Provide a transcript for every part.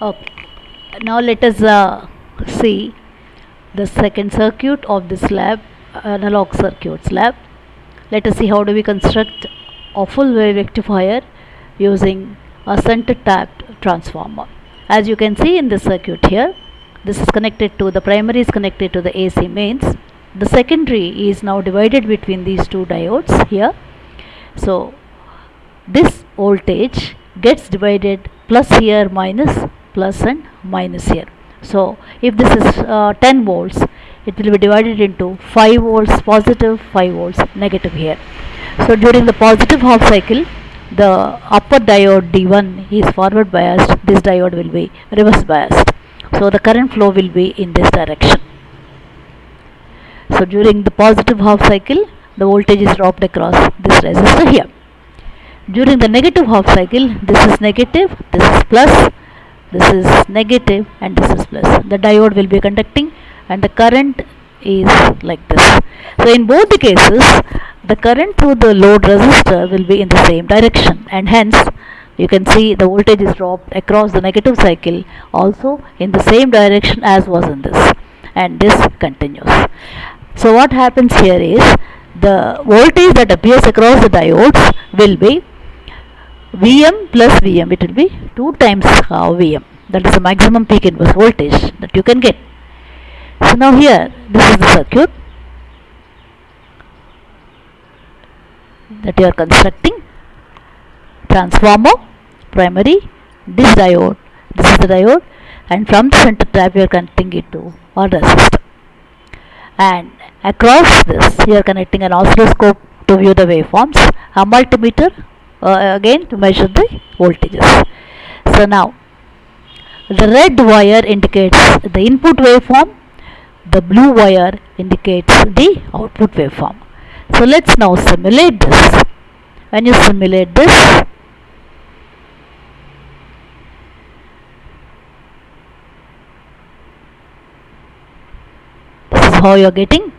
Okay. Now let us uh, see the second circuit of this lab, analog circuits lab. Let us see how do we construct a full wave rectifier using a center tapped transformer. As you can see in this circuit here, this is connected to the primary is connected to the AC mains. The secondary is now divided between these two diodes here. So this voltage gets divided plus here minus plus and minus here. So if this is uh, 10 volts, it will be divided into 5 volts positive, 5 volts negative here. So during the positive half cycle, the upper diode D1 is forward biased, this diode will be reverse biased. So the current flow will be in this direction. So during the positive half cycle, the voltage is dropped across this resistor here. During the negative half cycle, this is negative, this is plus, this is negative and this is plus. The diode will be conducting and the current is like this. So in both the cases, the current through the load resistor will be in the same direction and hence you can see the voltage is dropped across the negative cycle also in the same direction as was in this and this continues. So what happens here is the voltage that appears across the diodes will be Vm plus Vm it will be 2 times Vm. That is the maximum peak inverse voltage that you can get. So now here this is the circuit that you are constructing. Transformer primary this diode this is the diode and from the center tap you are connecting it to a resistor and across this you are connecting an oscilloscope to view the waveforms. A multimeter uh, again to measure the voltages. So now the red wire indicates the input waveform the blue wire indicates the output waveform. So let's now simulate this. When you simulate this? This is how you are getting.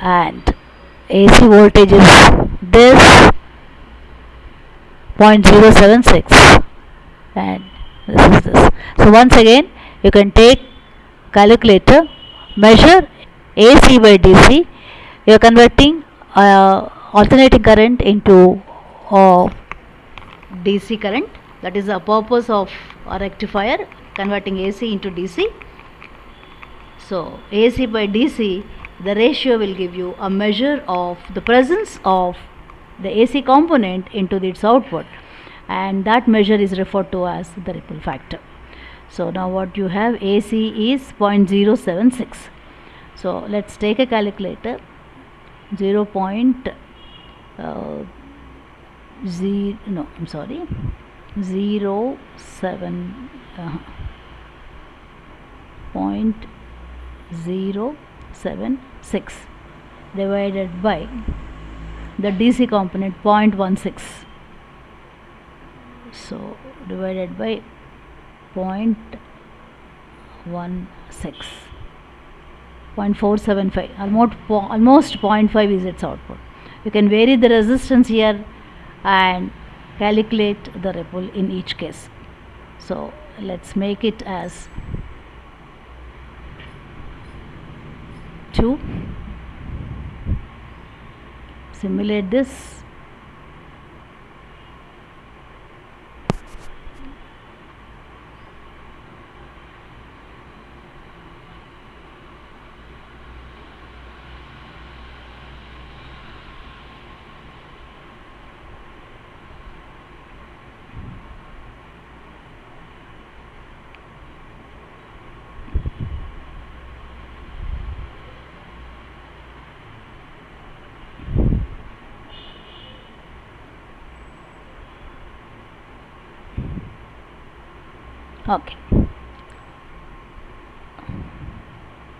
And AC voltage is this 0.076 and this is this. So once again you can take calculator measure AC by DC you are converting uh, alternating current into uh, DC current. That is the purpose of a rectifier converting AC into DC so AC by DC the ratio will give you a measure of the presence of the AC component into its output and that measure is referred to as the ripple factor. So now what you have AC is 0.076. So let's take a calculator 0. Point, uh, zero, no I'm sorry 0 7 uh, point 0 7 6 divided by the DC component 0.16 so divided by 0.16 0.475 almost almost 0.5 is its output. You can vary the resistance here and calculate the ripple in each case. So let's make it as 2 simulate this okay.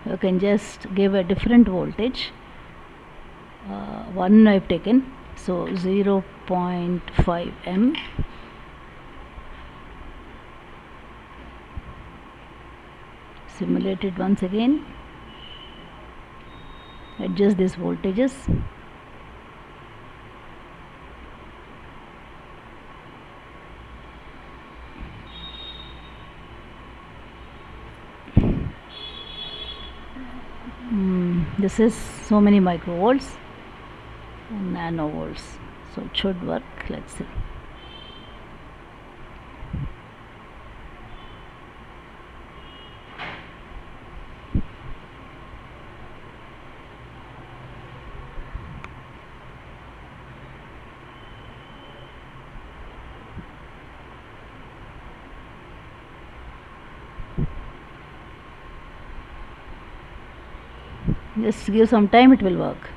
You can just give a different voltage. Uh, one I've taken so 0 0.5 M. Simulate it once again. Adjust these voltages this is so many microvolts and nanovolts. So it should work. Let's see just give some time it will work